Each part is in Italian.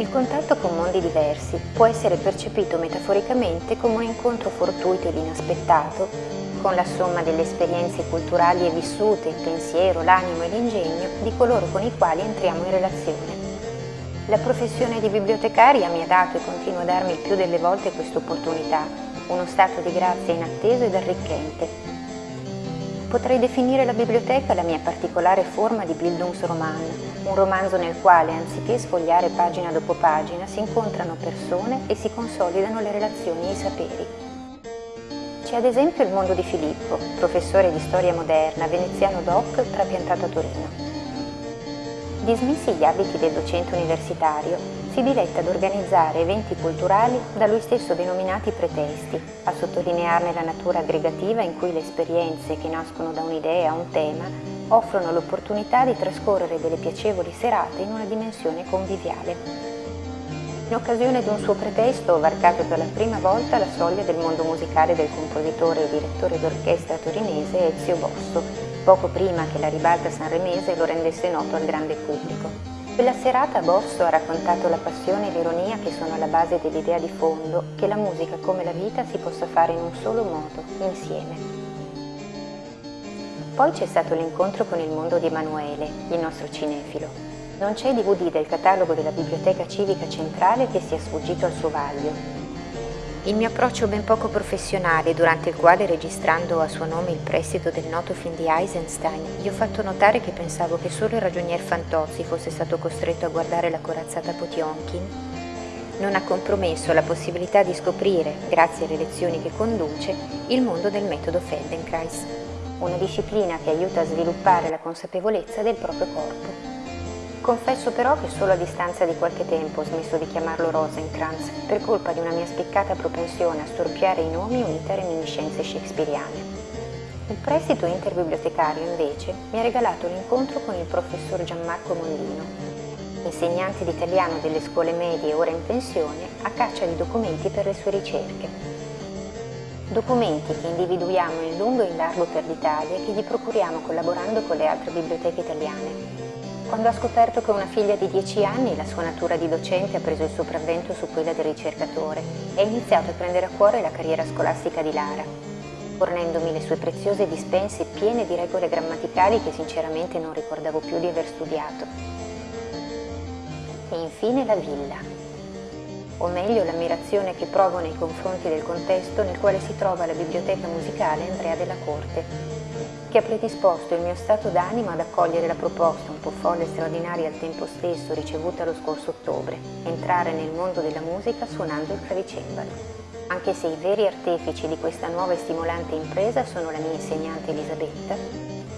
Il contatto con mondi diversi può essere percepito metaforicamente come un incontro fortuito ed inaspettato con la somma delle esperienze culturali e vissute, il pensiero, l'animo e l'ingegno di coloro con i quali entriamo in relazione. La professione di bibliotecaria mi ha dato e continua a darmi più delle volte questa opportunità, uno stato di grazia inatteso ed arricchente, Potrei definire la biblioteca la mia particolare forma di Bildungsroman, un romanzo nel quale, anziché sfogliare pagina dopo pagina, si incontrano persone e si consolidano le relazioni e i saperi. C'è ad esempio il mondo di Filippo, professore di storia moderna, veneziano doc, trapiantato a Torino. Dismessi gli abiti del docente universitario, si diletta ad organizzare eventi culturali da lui stesso denominati pretesti, a sottolinearne la natura aggregativa in cui le esperienze che nascono da un'idea o un tema offrono l'opportunità di trascorrere delle piacevoli serate in una dimensione conviviale. In occasione di un suo pretesto ho varcato per la prima volta la soglia del mondo musicale del compositore e direttore d'orchestra torinese Ezio Bosso, poco prima che la ribalta sanremese lo rendesse noto al grande pubblico. Quella serata Bosso ha raccontato la passione e l'ironia che sono alla base dell'idea di fondo che la musica come la vita si possa fare in un solo modo, insieme. Poi c'è stato l'incontro con il mondo di Emanuele, il nostro cinefilo. Non c'è DVD del catalogo della Biblioteca Civica Centrale che sia sfuggito al suo vaglio il mio approccio ben poco professionale, durante il quale registrando a suo nome il prestito del noto film di Eisenstein, gli ho fatto notare che pensavo che solo il ragionier Fantozzi fosse stato costretto a guardare la corazzata Potionkin, non ha compromesso la possibilità di scoprire, grazie alle lezioni che conduce, il mondo del metodo Feldenkrais, una disciplina che aiuta a sviluppare la consapevolezza del proprio corpo. Confesso però che solo a distanza di qualche tempo ho smesso di chiamarlo Rosencrantz per colpa di una mia spiccata propensione a storpiare i nomi unite alle reminiscenze shakespeariane. Il prestito interbibliotecario, invece, mi ha regalato l'incontro con il professor Gianmarco Mondino, insegnante di italiano delle scuole medie ora in pensione, a caccia di documenti per le sue ricerche. Documenti che individuiamo in lungo e in largo per l'Italia e che gli procuriamo collaborando con le altre biblioteche italiane, quando ha scoperto che una figlia di 10 anni, la sua natura di docente ha preso il sopravvento su quella del ricercatore e ha iniziato a prendere a cuore la carriera scolastica di Lara, fornendomi le sue preziose dispense piene di regole grammaticali che sinceramente non ricordavo più di aver studiato. E infine la villa, o meglio l'ammirazione che provo nei confronti del contesto nel quale si trova la biblioteca musicale Andrea della Corte, che ha predisposto il mio stato d'animo ad accogliere la proposta, un po' folle e straordinaria al tempo stesso, ricevuta lo scorso ottobre, entrare nel mondo della musica suonando il clavicembalo. Anche se i veri artefici di questa nuova e stimolante impresa sono la mia insegnante Elisabetta,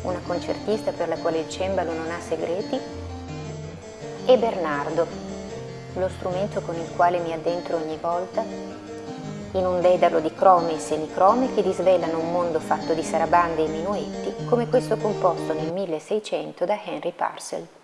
una concertista per la quale il cembalo non ha segreti, e Bernardo, lo strumento con il quale mi addentro ogni volta in un dedalo di crome e semicrome che disvelano un mondo fatto di sarabande e minuetti come questo composto nel 1600 da Henry Parcel.